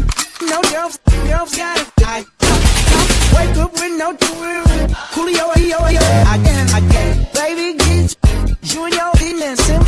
got. No girls, girls got it. I wake up with no jewelry. Coolio, yo, yo, I can, I can. Baby, get you and your demons.